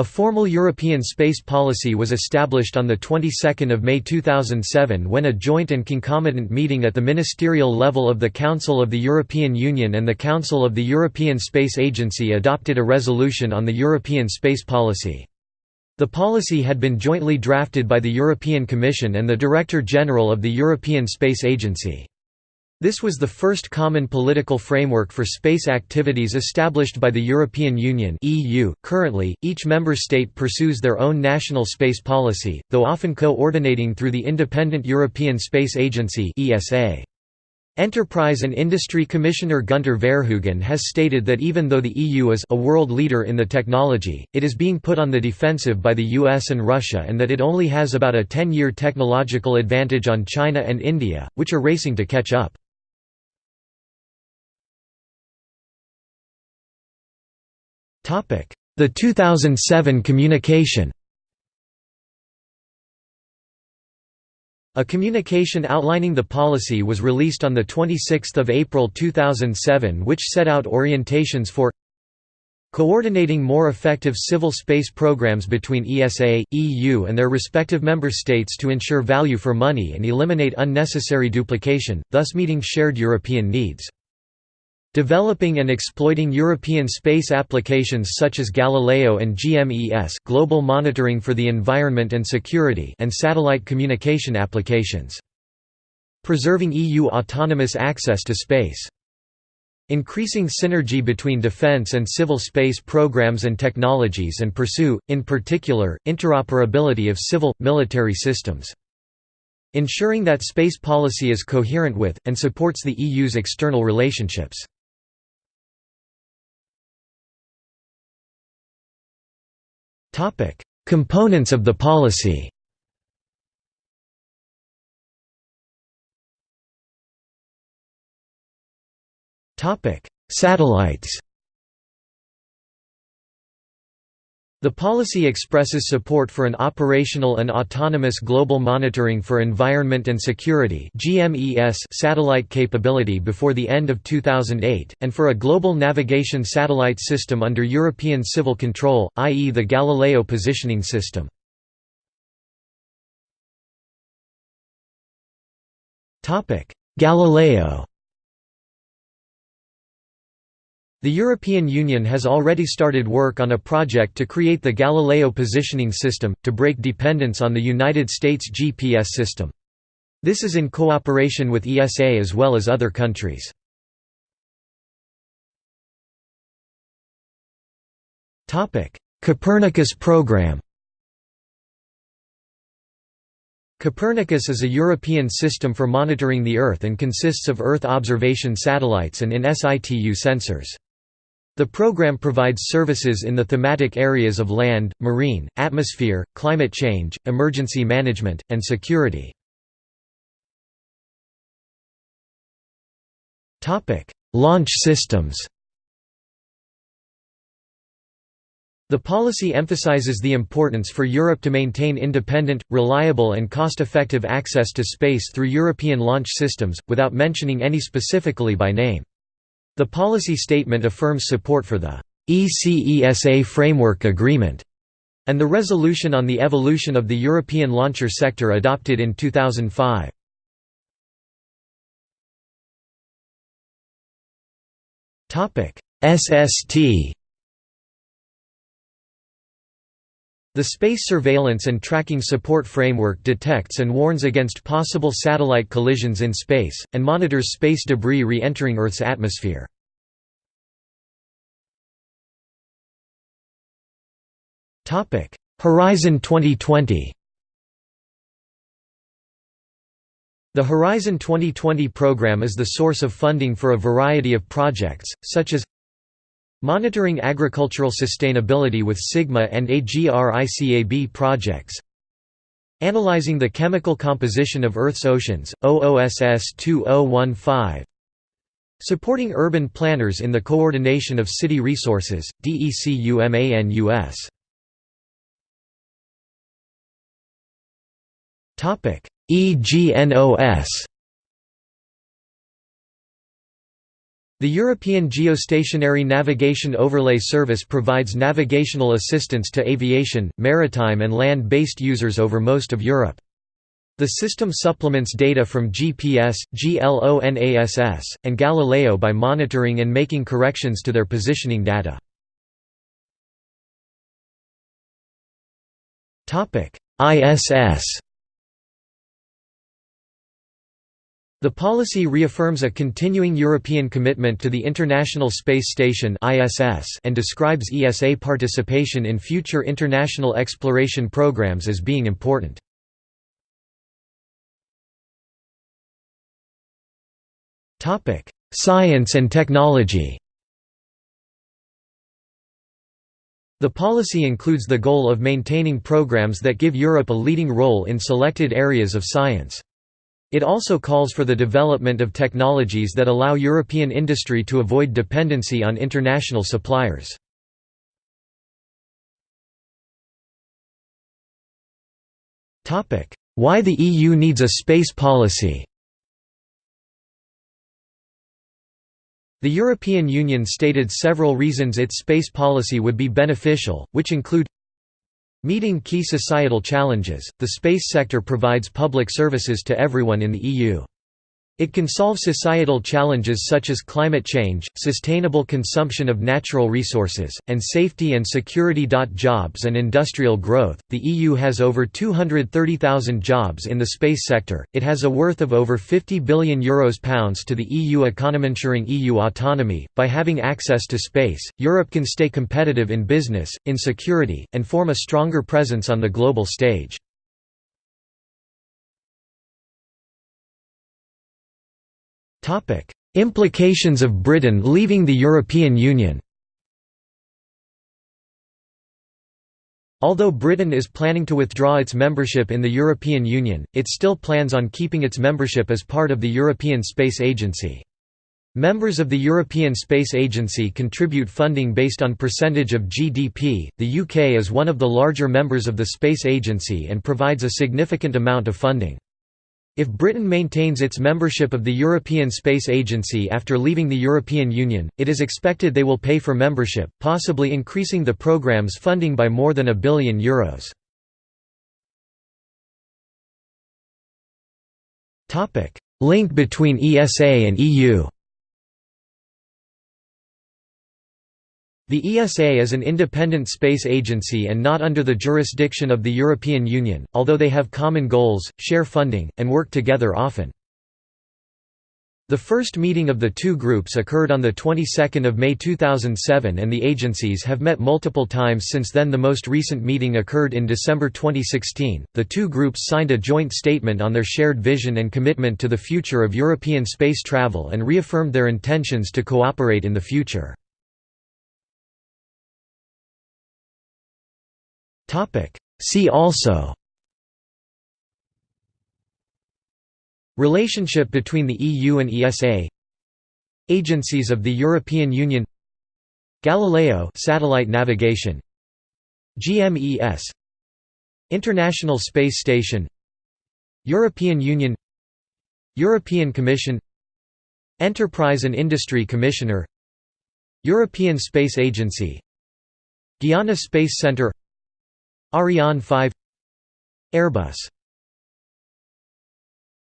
A formal European space policy was established on the 22nd of May 2007 when a joint and concomitant meeting at the ministerial level of the Council of the European Union and the Council of the European Space Agency adopted a resolution on the European space policy. The policy had been jointly drafted by the European Commission and the Director General of the European Space Agency. This was the first common political framework for space activities established by the European Union (EU). Currently, each member state pursues their own national space policy, though often coordinating through the independent European Space Agency (ESA). Enterprise and Industry Commissioner Gunter Verheugen has stated that even though the EU is a world leader in the technology, it is being put on the defensive by the US and Russia and that it only has about a 10-year technological advantage on China and India, which are racing to catch up. The 2007 communication A communication outlining the policy was released on 26 April 2007 which set out orientations for Coordinating more effective civil space programs between ESA, EU and their respective member states to ensure value for money and eliminate unnecessary duplication, thus meeting shared European needs. Developing and exploiting European space applications such as Galileo and GMES global monitoring for the environment and security and satellite communication applications. Preserving EU autonomous access to space. Increasing synergy between defense and civil space programs and technologies and pursue, in particular, interoperability of civil, military systems. Ensuring that space policy is coherent with, and supports the EU's external relationships. Topic: Components of the policy. Topic: Satellites. The policy expresses support for an operational and autonomous global monitoring for environment and security satellite capability before the end of 2008, and for a global navigation satellite system under European civil control, i.e. the Galileo positioning system. Galileo The European Union has already started work on a project to create the Galileo positioning system, to break dependence on the United States GPS system. This is in cooperation with ESA as well as other countries. Copernicus program Copernicus is a European system for monitoring the Earth and consists of Earth observation satellites and in situ sensors. The program provides services in the thematic areas of land, marine, atmosphere, climate change, emergency management, and security. Launch systems The policy emphasizes the importance for Europe to maintain independent, reliable and cost-effective access to space through European launch systems, without mentioning any specifically by name. The policy statement affirms support for the ECESA Framework Agreement and the resolution on the evolution of the European launcher sector adopted in 2005. SST The Space Surveillance and Tracking Support Framework detects and warns against possible satellite collisions in space, and monitors space debris re-entering Earth's atmosphere. Horizon 2020 The Horizon 2020 program is the source of funding for a variety of projects, such as Monitoring agricultural sustainability with SIGMA and AGRICAB projects. Analyzing the chemical composition of Earth's oceans, OOSS 2015 Supporting urban planners in the coordination of city resources, DECUMANUS EGNOS The European Geostationary Navigation Overlay Service provides navigational assistance to aviation, maritime and land-based users over most of Europe. The system supplements data from GPS, GLONASS, and Galileo by monitoring and making corrections to their positioning data. ISS The policy reaffirms a continuing European commitment to the International Space Station and describes ESA participation in future international exploration programs as being important. Science and technology The policy includes the goal of maintaining programs that give Europe a leading role in selected areas of science. It also calls for the development of technologies that allow European industry to avoid dependency on international suppliers. Why the EU needs a space policy The European Union stated several reasons its space policy would be beneficial, which include Meeting key societal challenges, the space sector provides public services to everyone in the EU. It can solve societal challenges such as climate change, sustainable consumption of natural resources, and safety and security. Jobs and industrial growth. The EU has over 230,000 jobs in the space sector. It has a worth of over 50 billion euros pounds to the EU economy, ensuring EU autonomy. By having access to space, Europe can stay competitive in business, in security, and form a stronger presence on the global stage. Implications of Britain leaving the European Union Although Britain is planning to withdraw its membership in the European Union, it still plans on keeping its membership as part of the European Space Agency. Members of the European Space Agency contribute funding based on percentage of GDP. The UK is one of the larger members of the Space Agency and provides a significant amount of funding. If Britain maintains its membership of the European Space Agency after leaving the European Union, it is expected they will pay for membership, possibly increasing the programme's funding by more than a billion euros. Link between ESA and EU The ESA is an independent space agency and not under the jurisdiction of the European Union, although they have common goals, share funding, and work together often. The first meeting of the two groups occurred on the 22nd of May 2007 and the agencies have met multiple times since then the most recent meeting occurred in December 2016. The two groups signed a joint statement on their shared vision and commitment to the future of European space travel and reaffirmed their intentions to cooperate in the future. See also Relationship between the EU and ESA Agencies of the European Union Galileo satellite navigation GMES International Space Station European Union European Commission Enterprise and Industry Commissioner European Space Agency Guiana Space Centre Ariane 5 Airbus